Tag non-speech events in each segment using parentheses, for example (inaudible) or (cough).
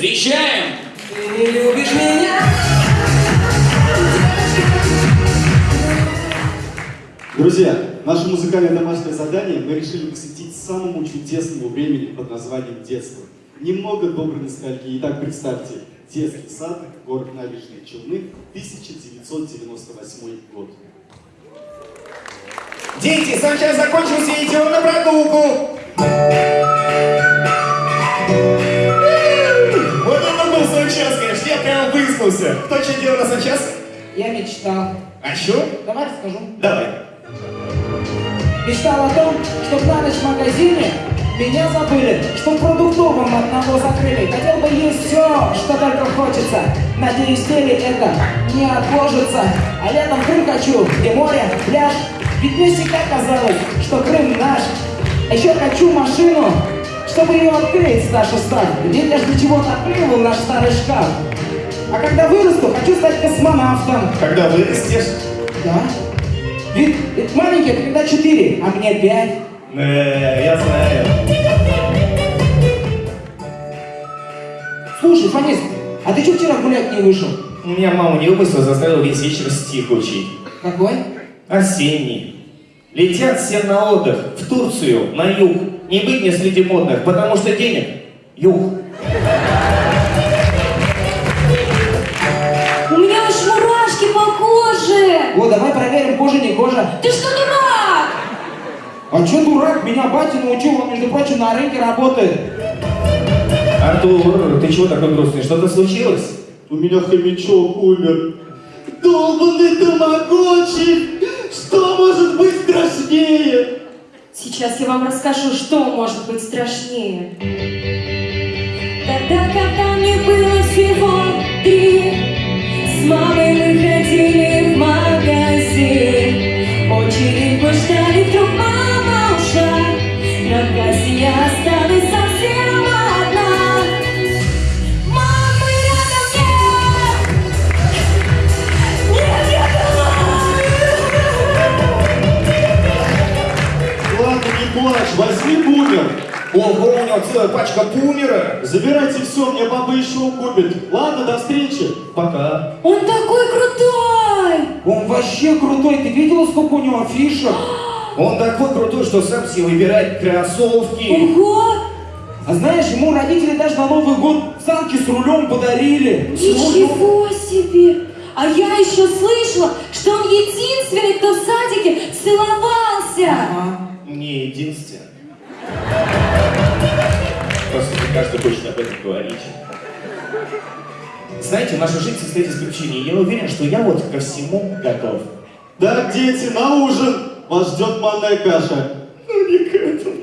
Встречаем! Ты не любишь меня? Друзья, наше музыкальное домашнее задание мы решили посвятить самому чудесному времени под названием детство. Немного доброй ностальгии. Итак, представьте, детский сад, город Набережные Челны, 1998 год. Дети, сам час закончился, идем на прогулку. Выспался. Кто что делал на санчас? Я мечтал. А что? Давай расскажу. Давай. Мечтал о том, что на ночь в магазине меня забыли, что в продуктовом одного закрыли. Хотел бы есть все, что только хочется. Надеюсь, теле это не отложится. А летом Крым хочу, где море, пляж. Ведь мне всегда казалось, что Крым наш. А еще хочу машину, чтобы ее открыть. Ведь я ж для чего-то открыл наш старый шкаф. А когда вырасту, хочу стать космонавтом. Когда вырастешь? Да? Ведь, ведь маленький, когда четыре, а мне пять. Э, я знаю. Слушай, Фанис, а ты что вчера гулять не вышел? У меня мама не выпустила, заставила весь вечер стих учить. Какой? Осенний. Летят все на отдых в Турцию, на юг. Не быть мне среди модных, потому что денег юг. Коже! О, давай проверим, кожа не кожа. Ты что, дурак? А че дурак? Меня батя научил, он, между прочим, на рынке работает. Артур, ты чего такой грустный? Что-то случилось? У меня хомячок умер. Долбанный тамагочи! Что может быть страшнее? Сейчас я вам расскажу, что может быть страшнее. Тогда, когда мне было всего три, с мамой мы se целая пачка бумера. Забирайте все, мне баба еще купит. Ладно, до встречи. Пока. Он такой крутой! Он вообще крутой, ты видела, сколько у него фишек? (gasps) Он такой крутой, что сам себе выбирает кроссовки. Ого! А знаешь, ему родители даже на Новый год санки с рулем подарили. Ничего себе! А я еще слышала, что он единственный, кто в садике целовался! Ага. Не единственный. Просто не каждый хочет об этом говорить. Знаете, наша жизнь состоит из приключений. Я уверен, что я вот ко всему готов. Да, дети, на ужин. Вас ждет манная каша. Ну не к этому.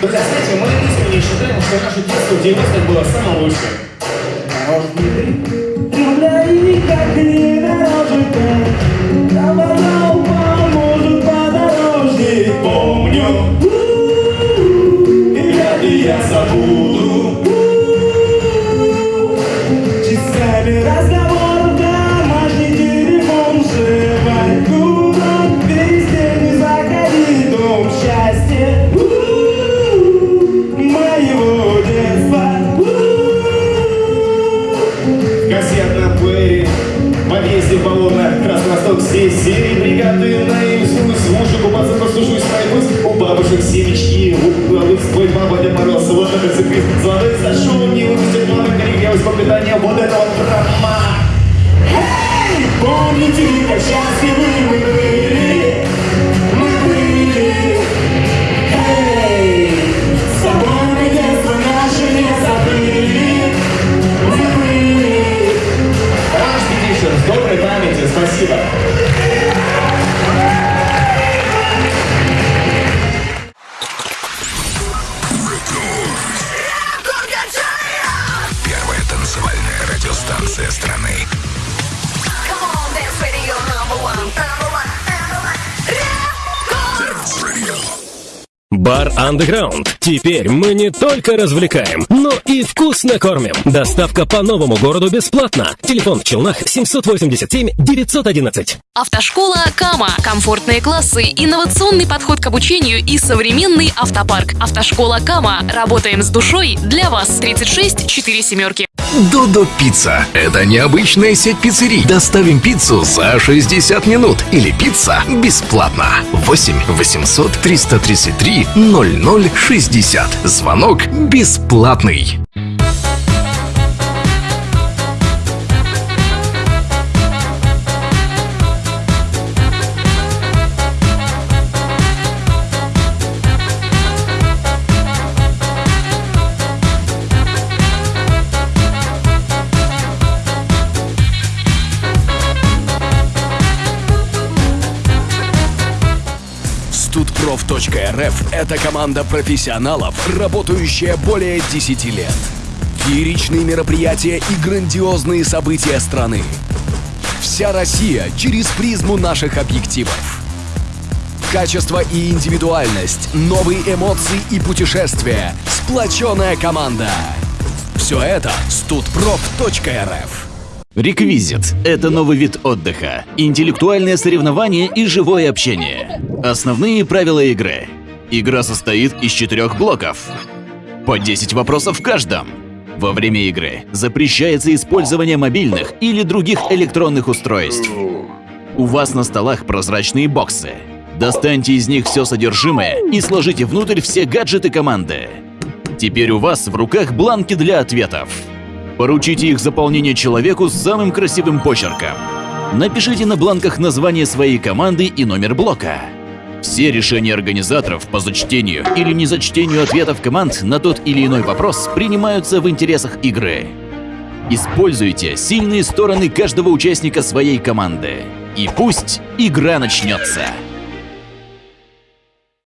Друзья, знаете, мы искренне считаем, что наше детство в 90-х было лучшим. Земля как не day. Все серии бригады наизусть Мужу купаться послушаюсь пройдусь У бабушек семечки. У бабушек свой баба Дед Мороз Вот это циквист Звонок зашел Не выпустит мамы. Воспитание Вот это вот драма. Эй, помните ли, как счастливы しいか。Бар Underground. Теперь мы не только развлекаем, но и вкусно кормим. Доставка по новому городу бесплатно. Телефон в Челнах 787 911. Автошкола Кама. Комфортные классы, инновационный подход к обучению и современный автопарк. Автошкола Кама. Работаем с душой для вас. 36 4 семерки. Додо Пицца. Это необычная сеть пиццерий. Доставим пиццу за 60 минут. Или пицца бесплатно. 8 800 333 0060. Звонок бесплатный. Studprof.rf – это команда профессионалов, работающая более 10 лет. Фееричные мероприятия и грандиозные события страны. Вся Россия через призму наших объективов. Качество и индивидуальность, новые эмоции и путешествия, сплоченная команда. Все это studprof.rf. Реквизит – это новый вид отдыха, интеллектуальное соревнование и живое общение. Основные правила игры. Игра состоит из четырех блоков. По 10 вопросов в каждом. Во время игры запрещается использование мобильных или других электронных устройств. У вас на столах прозрачные боксы. Достаньте из них все содержимое и сложите внутрь все гаджеты команды. Теперь у вас в руках бланки для ответов. Поручите их заполнение человеку с самым красивым почерком. Напишите на бланках название своей команды и номер блока. Все решения организаторов по зачтению или незачтению ответов команд на тот или иной вопрос принимаются в интересах игры. Используйте сильные стороны каждого участника своей команды. И пусть игра начнется.